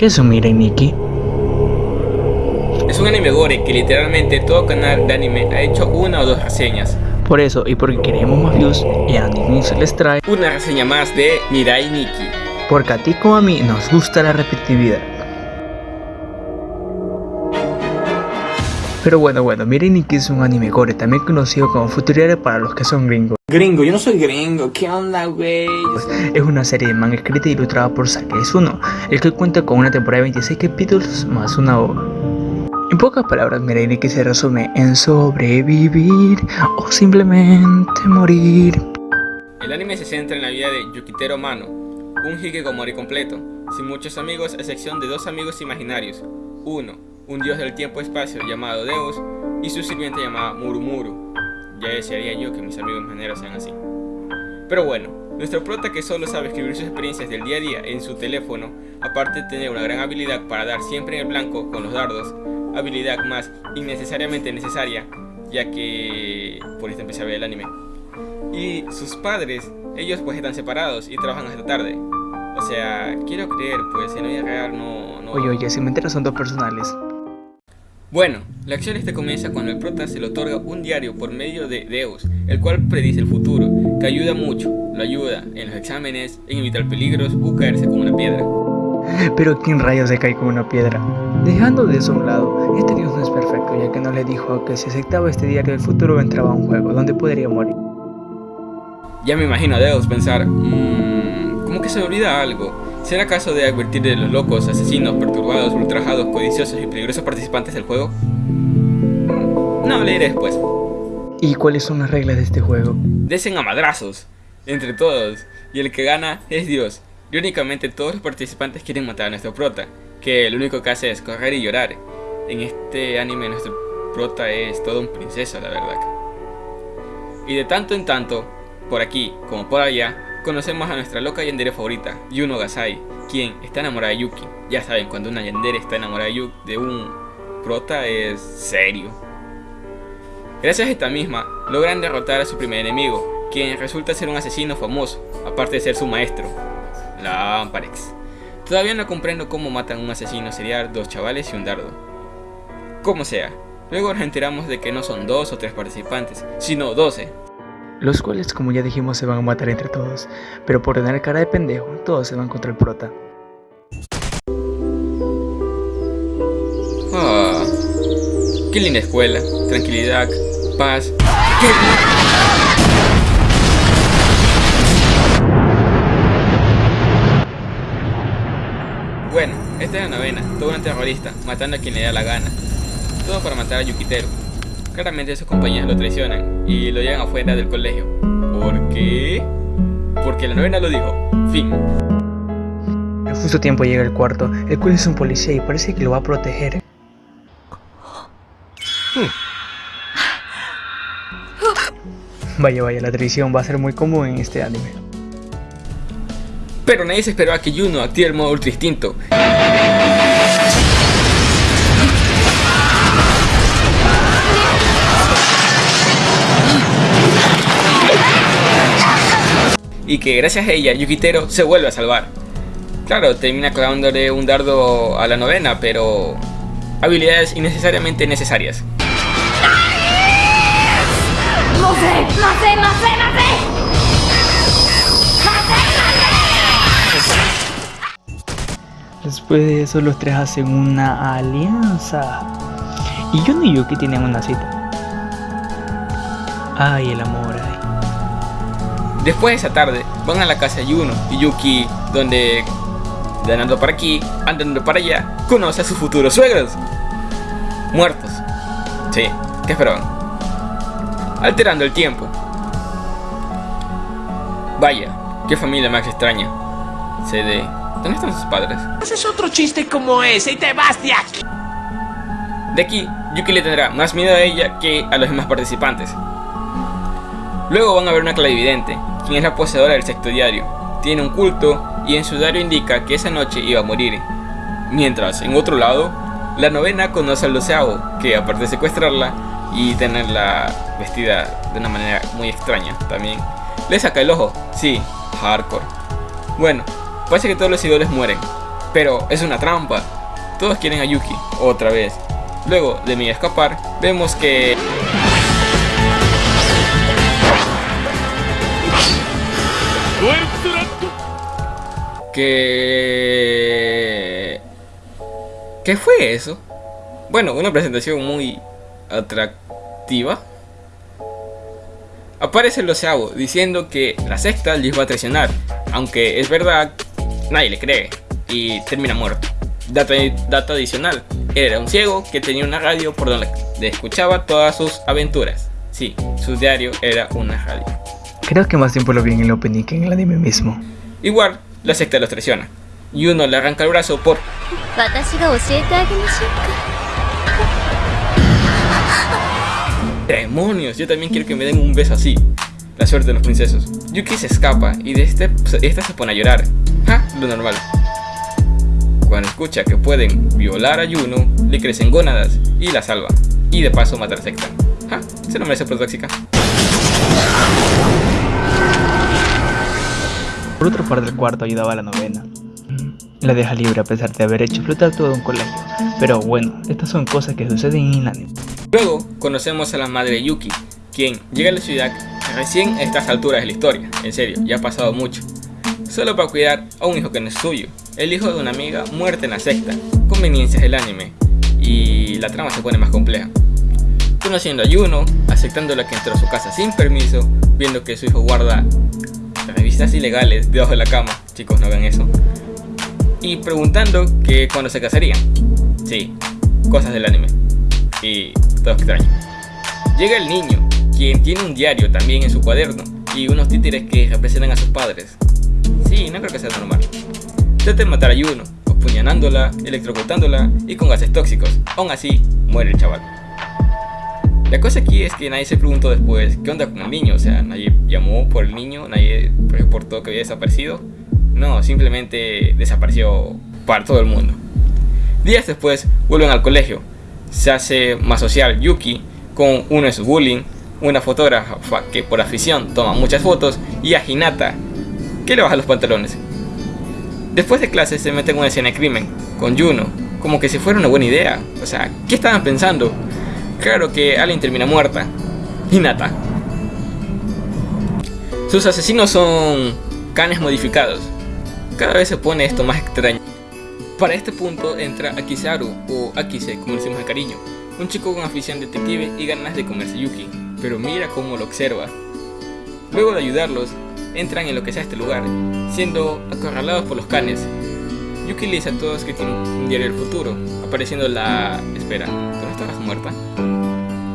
¿Qué es un Mirai Nikki? Es un anime gore que literalmente todo canal de anime ha hecho una o dos reseñas. Por eso y porque queremos más views, y a se les trae Una reseña más de Mirai Nikki. porque a ti como a mí nos gusta la repetitividad. Pero bueno, bueno, Nikki es un anime gore, también conocido como Futuriare para los que son gringos. Gringo, yo no soy gringo, ¿qué onda, güey? Es una serie de manga escrita e ilustrada por Sake Suno, el que cuenta con una temporada de 26 capítulos más una ova. En pocas palabras, Mirai Nikki se resume en sobrevivir o simplemente morir. El anime se centra en la vida de Yukitero Mano, un hikikomori completo, sin muchos amigos a excepción de dos amigos imaginarios. Uno, un dios del tiempo-espacio llamado Deus, y su sirviente llamada Murumuru. Ya desearía yo que mis amigos maneros sean así. Pero bueno, nuestro prota que solo sabe escribir sus experiencias del día a día en su teléfono, aparte de tener una gran habilidad para dar siempre en el blanco con los dardos, habilidad más innecesariamente necesaria, ya que por esto empecé a ver el anime. Y sus padres, ellos pues están separados y trabajan hasta tarde. O sea, quiero creer, pues en vida real no... no... Oye, oye, si me enteras son dos personales. Bueno, la acción este comienza cuando el prota se le otorga un diario por medio de Deus, el cual predice el futuro, que ayuda mucho, lo ayuda en los exámenes, en evitar peligros o caerse con una piedra. Pero ¿quién rayos se cae con una piedra? Dejando de eso a un lado, este dios no es perfecto, ya que no le dijo que si aceptaba este diario del futuro entraba a un juego donde podría morir. Ya me imagino a Deus pensar, mmm, ¿cómo que se olvida algo? ¿Será acaso de advertir de los locos, asesinos, perturbados, ultrajados, codiciosos y peligrosos participantes del juego? No, le diré después. ¿Y cuáles son las reglas de este juego? Desen a madrazos, entre todos, y el que gana es Dios. Irónicamente todos los participantes quieren matar a nuestro prota, que lo único que hace es correr y llorar. En este anime nuestro prota es todo un princeso, la verdad. Y de tanto en tanto, por aquí como por allá, conocemos a nuestra loca yandere favorita, Yuno Gasai, quien está enamorada de Yuki. Ya saben, cuando una yandere está enamorada de, Yuki, de un prota es serio. Gracias a esta misma, logran derrotar a su primer enemigo, quien resulta ser un asesino famoso, aparte de ser su maestro, la Amparex. Todavía no comprendo cómo matan a un asesino serial, dos chavales y un dardo. Como sea, luego nos enteramos de que no son dos o tres participantes, sino 12, Los cuales, como ya dijimos, se van a matar entre todos, pero por tener cara de pendejo, todos se van contra el prota. Ah, qué linda escuela, tranquilidad, paz. Bueno, esta es la novena, todo un terrorista, matando a quien le da la gana. Todo para matar a Yukiteru. Claramente sus compañeros lo traicionan y lo llevan afuera del colegio. ¿Por qué? Porque la novena lo dijo. Fin. En justo tiempo llega el cuarto, el cual es un policía y parece que lo va a proteger. Vaya, vaya, la traición va a ser muy común en este anime. Pero nadie se esperaba que Juno active el modo ultra instinto. y que gracias a ella Yukitero se vuelve a salvar. Claro, termina clavándole un dardo a la novena, pero habilidades innecesariamente necesarias. Después de eso los tres hacen una alianza. Y John y Yuki tienen una cita. Ay, el amor, Después de esa tarde, van a la casa de Yuno y Yuki, donde, andando para aquí, andando para allá, conoce a sus futuros suegros. Muertos. Sí, ¿qué esperaban? Alterando el tiempo. Vaya, qué familia más extraña. CD. ¿Dónde están sus padres? Haces otro chiste como ese y te vas de aquí. De aquí, Yuki le tendrá más miedo a ella que a los demás participantes. Luego van a ver una clarividente, es la poseedora del sexto diario. Tiene un culto y en su diario indica que esa noche iba a morir. Mientras, en otro lado, la novena conoce al doceavo, que aparte de secuestrarla y tenerla vestida de una manera muy extraña también, le saca el ojo. Sí, hardcore. Bueno, parece que todos los ídolos mueren. Pero es una trampa. Todos quieren a Yuki, otra vez. Luego de mi escapar, vemos que... Que... ¿Qué fue eso? Bueno, una presentación muy atractiva. Aparece el Loseabo diciendo que la secta les va a traicionar, aunque es verdad, nadie le cree y termina muerto. Dato, dato adicional, era un ciego que tenía una radio por donde escuchaba todas sus aventuras. Sí, su diario era una radio. Creo que más tiempo lo vi en el opening que en el anime mismo. Igual, la secta los traiciona. Y uno le arranca el brazo por... ¡Demonios! Yo también quiero que me den un beso así. La suerte de los princesos. Yuki se escapa y de este, esta se pone a llorar. ¡Ja! Lo normal. Cuando escucha que pueden violar a Yuno, le crecen gónadas y la salva. Y de paso mata a la secta. ¡Ja! Se lo merece por tóxica. Por otra parte el cuarto ayudaba a la novena. La deja libre a pesar de haber hecho flotar todo un colegio. Pero bueno, estas son cosas que suceden en anime. Luego conocemos a la madre Yuki, quien llega a la ciudad recién a estas alturas de la historia. En serio, ya ha pasado mucho. Solo para cuidar a un hijo que no es suyo. El hijo de una amiga muerta en la secta. Conveniencias del anime. Y la trama se pone más compleja. Conociendo a Yuno, aceptando la que entró a su casa sin permiso, viendo que su hijo guarda revistas ilegales debajo de la cama. Chicos, no hagan eso y preguntando que cuando se casarían. Sí, cosas del anime. Y todo extraño. Llega el niño, quien tiene un diario también en su cuaderno y unos títeres que representan a sus padres. Sí, no creo que sea normal. Trata de matar a Yuno, apuñalándola, electrocutándola y con gases tóxicos. Aún así, muere el chaval. La cosa aquí es que nadie se preguntó después qué onda con el niño, o sea, nadie llamó por el niño, nadie reportó que había desaparecido. No, simplemente desapareció para todo el mundo. Días después vuelven al colegio. Se hace más social Yuki con uno de sus bullying, una fotógrafa que por afición toma muchas fotos y a Hinata que le baja los pantalones. Después de clases se meten en una escena de crimen con Juno, como que si fuera una buena idea. O sea, ¿qué estaban pensando? Claro que Alien termina muerta. Hinata. Sus asesinos son canes modificados, cada vez se pone esto más extraño. Para este punto entra Akisaru, o Akise como decimos de cariño, un chico con afición detective y ganas de comerse Yuki, pero mira cómo lo observa. Luego de ayudarlos, entran en lo que sea este lugar, siendo acorralados por los canes. Yuki le dice a todos que tiene un diario del futuro, apareciendo la... espera, ¿tú no muerta?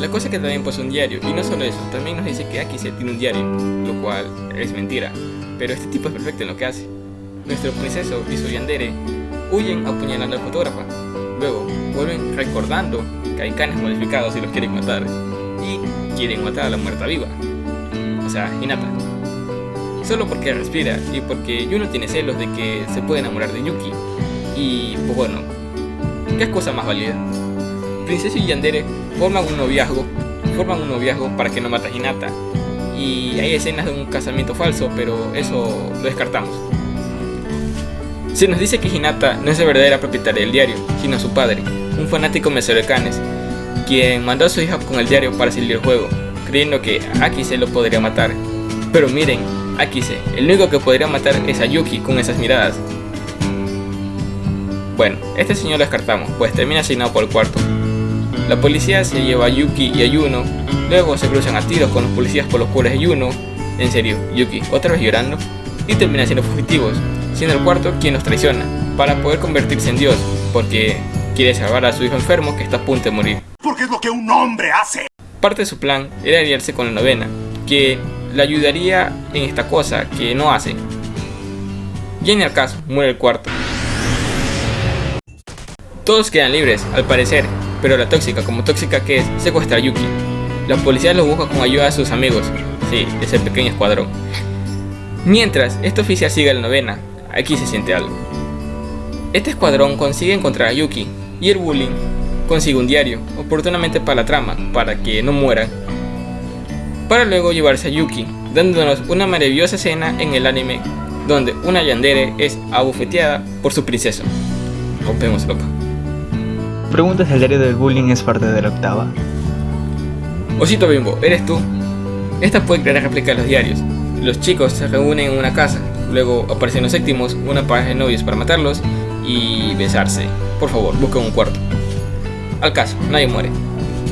La cosa es que también posee un diario, y no solo eso, también nos dice que Akise tiene un diario, lo cual es mentira, pero este tipo es perfecto en lo que hace nuestro princeso y su yandere huyen apuñalando al fotógrafo. Luego vuelven recordando que hay canes modificados y los quieren matar. Y quieren matar a la muerta viva. O sea, Hinata. Solo porque respira y porque Yuno tiene celos de que se puede enamorar de Yuki. Y pues bueno, ¿qué cosa más válida? Princeso y Yandere forman un noviazgo, forman un noviazgo para que no mate a Hinata. Y hay escenas de un casamiento falso, pero eso lo descartamos. Se nos dice que Hinata no es la verdadera propietaria del diario, sino su padre, un fanático mesero quien mandó a su hija con el diario para salir el juego, creyendo que Akise lo podría matar. Pero miren, Akise, el único que podría matar es a Yuki con esas miradas. Bueno, este señor lo descartamos, pues termina asignado por el cuarto. La policía se lleva a Yuki y a Yuno, luego se cruzan a tiros con los policías por los cuales Yuno, en serio, Yuki, otra vez llorando, y termina siendo fugitivos, siendo el cuarto quien los traiciona, para poder convertirse en Dios, porque quiere salvar a su hijo enfermo que está a punto de morir. Porque es lo que un hombre hace. Parte de su plan era aliarse con la novena, que le ayudaría en esta cosa que no hace. Y en el caso, muere el cuarto. Todos quedan libres, al parecer, pero la tóxica, como tóxica que es, secuestra a Yuki. La policía los busca con ayuda de sus amigos, sí, ese pequeño escuadrón. Mientras, este oficial sigue la novena, aquí se siente algo. Este escuadrón consigue encontrar a Yuki y el bullying consigue un diario, oportunamente para la trama, para que no mueran, para luego llevarse a Yuki, dándonos una maravillosa escena en el anime donde una yandere es abofeteada por su princesa. Rompemos loca. Pregunta si el diario del bullying es parte de la octava. Osito Bimbo, ¿eres tú? Esta puede crear réplica de los diarios. Los chicos se reúnen en una casa, luego aparecen los séptimos, una pareja de novios para matarlos y besarse. Por favor, busquen un cuarto. Al caso, nadie muere.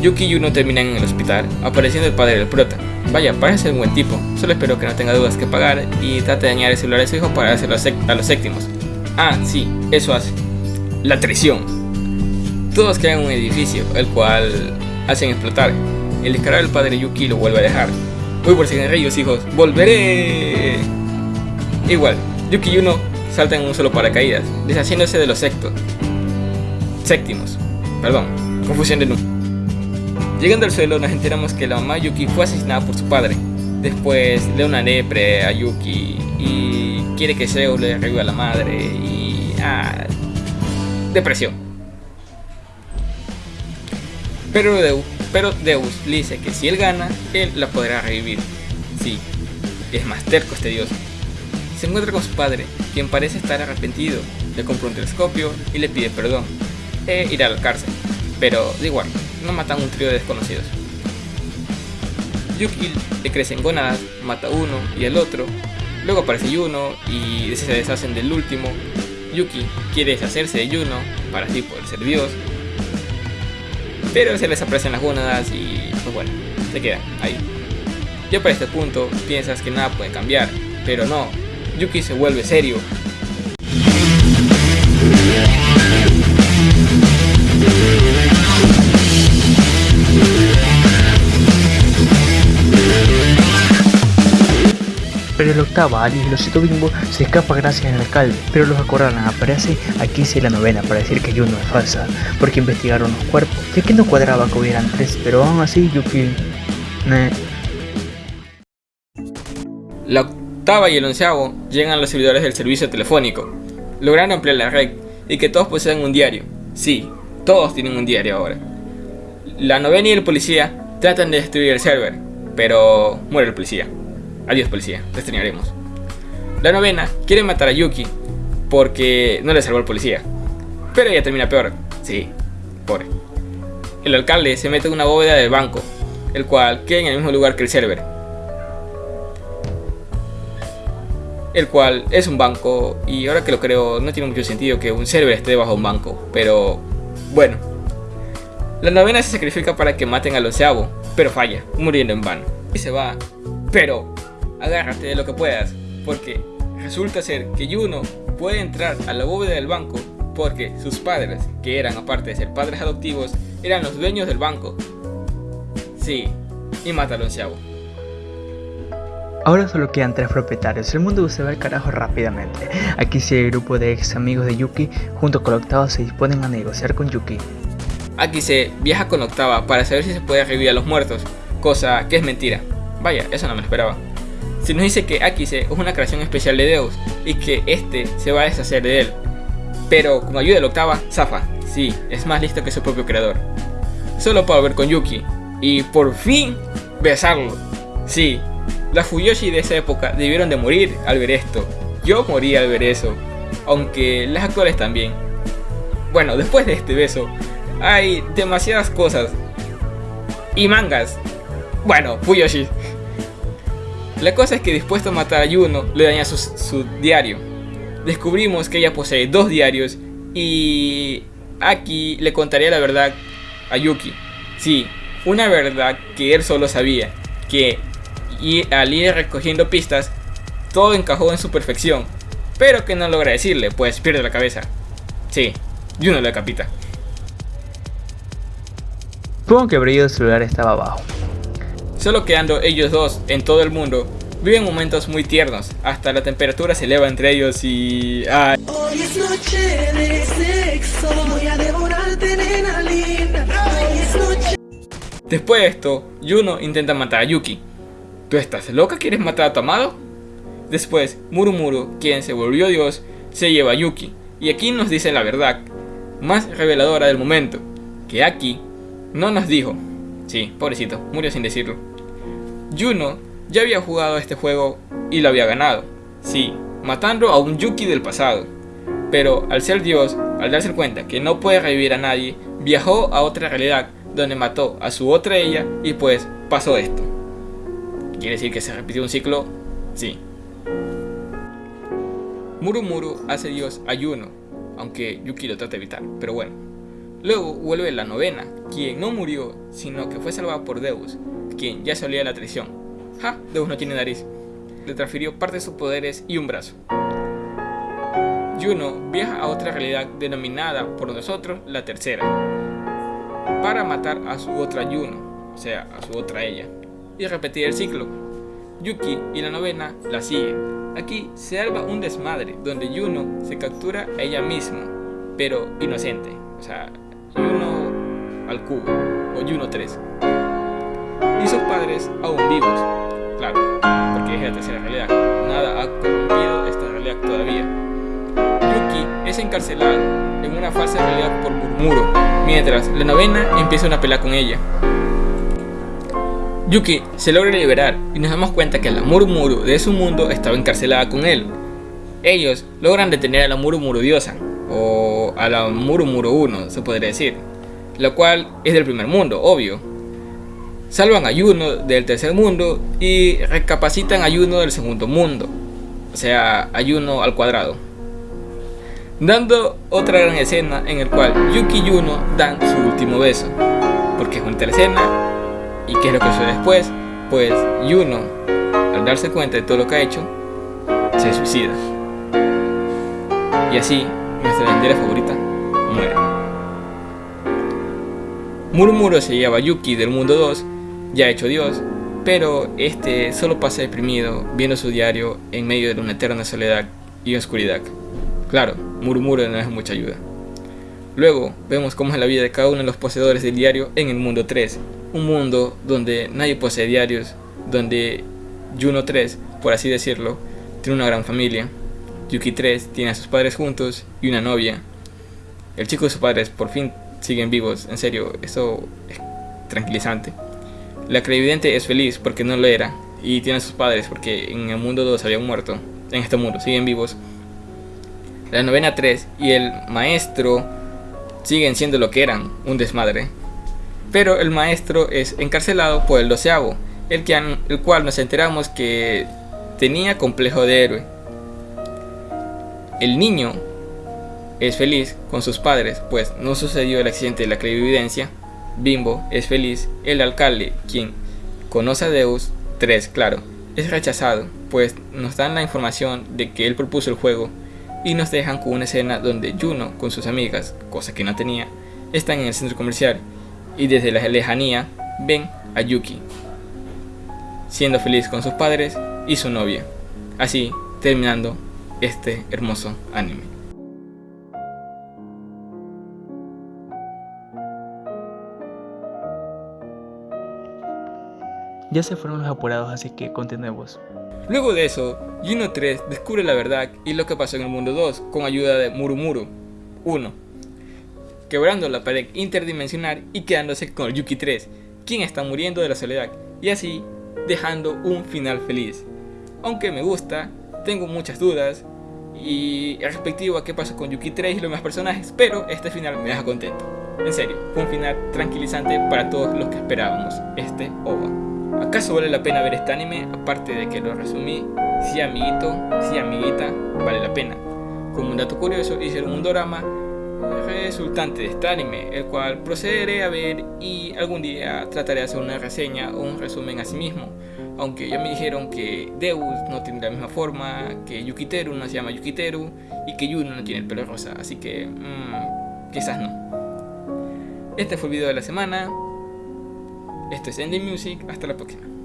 Yuki y Yuno terminan en el hospital, apareciendo el padre del prota. Vaya, parece un buen tipo, solo espero que no tenga dudas que pagar y trate de dañar el celular de su hijo para dárselo a los séptimos. Ah, sí, eso hace. La traición. Todos crean un edificio, el cual hacen explotar. El descarado del padre Yuki lo vuelve a dejar. Voy por cigarrillos, hijos. ¡Volveré! Igual, Yuki y Yuno saltan en un solo paracaídas, deshaciéndose de los sectos. Séptimos. Perdón, confusión de número. Llegando al suelo nos enteramos que la mamá Yuki fue asesinada por su padre. Después le da una lepre a Yuki y quiere que Zeus le reviva a la madre y... Ah, depresión. Pero Deus, pero le dice que si él gana, él la podrá revivir. Sí, es más terco este dios. Se encuentra con su padre, quien parece estar arrepentido. Le compra un telescopio y le pide perdón. E irá a la cárcel. Pero da igual, no matan un trío de desconocidos. Yuki le crecen gónadas, mata uno y el otro. Luego aparece Yuno y se deshacen del último. Yuki quiere deshacerse de Yuno para así poder ser dios. Pero se les aparecen las gónadas y pues bueno, se quedan ahí. Ya para este punto piensas que nada puede cambiar, pero no. Yuki se vuelve serio Pero el octava, Ali y osito bimbo se escapa gracias al alcalde, pero los acorralan. Aparece aquí sí la novena para decir que Yuno es falsa, porque investigaron los cuerpos, ya que no cuadraba que hubieran tres, pero aún así Yuki... La octava y el onceavo llegan los servidores del servicio telefónico. Logran ampliar la red y que todos poseen un diario. Sí, todos tienen un diario ahora. La novena y el policía tratan de destruir el server, pero muere el policía. Adiós policía, te extrañaremos. La novena quiere matar a Yuki porque no le salvó al policía. Pero ella termina peor. Sí, pobre. El alcalde se mete en una bóveda del banco, el cual queda en el mismo lugar que el server. El cual es un banco y ahora que lo creo no tiene mucho sentido que un server esté debajo de un banco. Pero bueno. La novena se sacrifica para que maten al onceavo, pero falla, muriendo en vano. Y se va. Pero agárrate de lo que puedas, porque resulta ser que Yuno puede entrar a la bóveda del banco porque sus padres, que eran aparte de ser padres adoptivos, eran los dueños del banco. Sí, y mata al onceavo. Ahora solo quedan tres propietarios, el mundo se va al carajo rápidamente. Aquí sí el grupo de ex amigos de Yuki, junto con la octava se disponen a negociar con Yuki. Aquí se viaja con octava para saber si se puede revivir a los muertos, cosa que es mentira. Vaya, eso no me lo esperaba. Se nos dice que Akise es una creación especial de Deus y que este se va a deshacer de él. Pero con ayuda de la octava, zafa. Sí, es más listo que su propio creador. Solo para ver con Yuki. Y por fin besarlo. Sí, las Fuyoshi de esa época debieron de morir al ver esto. Yo morí al ver eso. Aunque las actuales también. Bueno, después de este beso, hay demasiadas cosas. Y mangas. Bueno, Fuyoshi. La cosa es que dispuesto a matar a Yuno, le daña su, su diario. Descubrimos que ella posee dos diarios y Aki le contaría la verdad a Yuki. Sí, una verdad que él solo sabía, que y al ir recogiendo pistas, todo encajó en su perfección, pero que no logra decirle, pues pierde la cabeza. Sí, Yuno lo decapita. Supongo que el brillo del celular estaba abajo. Solo quedando ellos dos en todo el mundo, viven momentos muy tiernos, hasta la temperatura se eleva entre ellos y... ¡Ay! Hoy es noche de sexo, voy a devorarte, nena linda. Hoy es noche. Después de esto, Yuno intenta matar a Yuki. ¿Tú estás loca? ¿Quieres matar a tu amado? Después, Murumuru, quien se volvió Dios, se lleva a Yuki. Y aquí nos dice la verdad, más reveladora del momento, que Aki no nos dijo. Sí, pobrecito, murió sin decirlo. Juno ya había jugado este juego y lo había ganado. Sí, matando a un Yuki del pasado. Pero al ser Dios, al darse cuenta que no puede revivir a nadie, viajó a otra realidad donde mató a su otra ella y pues pasó esto. ¿Quiere decir que se repitió un ciclo? Sí. Murumuru hace Dios a Yuno, aunque Yuki lo trata de evitar, pero bueno. Luego vuelve la novena, quien no murió, sino que fue salvada por Deus, quien ya solía la traición. Ja, Deus no tiene nariz. Le transfirió parte de sus poderes y un brazo. Juno viaja a otra realidad denominada por nosotros la tercera, para matar a su otra Juno, o sea, a su otra ella, y repetir el ciclo. Yuki y la novena la siguen. Aquí se arma un desmadre donde Juno se captura a ella misma, pero inocente, o sea, Juno al cubo, o Juno 3. Y sus padres aún vivos, claro, porque es la tercera realidad, nada ha corrompido esta realidad todavía es encarcelado en una falsa realidad por Murmuro, mientras la novena empieza una pelea con ella. Yuki se logra liberar y nos damos cuenta que la Murmuru de su mundo estaba encarcelada con él. Ellos logran detener a la Murmuru diosa, o a la Murmuru 1 se podría decir, la cual es del primer mundo, obvio. Salvan a Yuno del tercer mundo y recapacitan a Yuno del segundo mundo, o sea, a Yuno al cuadrado dando otra gran escena en el cual Yuki y Yuno dan su último beso, porque es una escena y qué es lo que sucede después, pues Yuno, al darse cuenta de todo lo que ha hecho, se suicida. Y así, nuestra bandera favorita muere. Murmuro se lleva Yuki del mundo 2, ya hecho Dios, pero este solo pasa deprimido viendo su diario en medio de una eterna soledad y oscuridad. Claro, murmuro no es mucha ayuda. Luego vemos cómo es la vida de cada uno de los poseedores del diario en el mundo 3, un mundo donde nadie posee diarios, donde Juno 3, por así decirlo, tiene una gran familia, Yuki 3 tiene a sus padres juntos y una novia. El chico y sus padres por fin siguen vivos, en serio, eso es tranquilizante. La clarividente es feliz porque no lo era y tiene a sus padres porque en el mundo 2 habían muerto, en este mundo siguen vivos la novena 3 y el maestro siguen siendo lo que eran, un desmadre. Pero el maestro es encarcelado por el doceavo, el, que el cual nos enteramos que tenía complejo de héroe. El niño es feliz con sus padres, pues no sucedió el accidente de la clarividencia. Bimbo es feliz, el alcalde, quien conoce a Deus, 3, claro, es rechazado, pues nos dan la información de que él propuso el juego y nos dejan con una escena donde Juno con sus amigas, cosa que no tenía, están en el centro comercial y desde la lejanía ven a Yuki, siendo feliz con sus padres y su novia, así terminando este hermoso anime. Ya se fueron los apurados, así que continuemos. Luego de eso, Juno 3 descubre la verdad y lo que pasó en el mundo 2 con ayuda de Murumuru 1, quebrando la pared interdimensional y quedándose con Yuki 3, quien está muriendo de la soledad, y así dejando un final feliz. Aunque me gusta, tengo muchas dudas y respectivo a qué pasó con Yuki 3 y los demás personajes, pero este final me deja contento. En serio, fue un final tranquilizante para todos los que esperábamos este OVA. ¿Acaso vale la pena ver este anime? Aparte de que lo resumí, si amiguito, si amiguita, vale la pena. Como un dato curioso, hice un drama resultante de este anime, el cual procederé a ver y algún día trataré de hacer una reseña o un resumen a sí mismo. Aunque ya me dijeron que Deus no tiene la misma forma, que Yukiteru no se llama Yukiteru y que Yuno no tiene el pelo rosa, así que mmm, quizás no. Este fue el video de la semana. Esto es Ending Music. Hasta la próxima.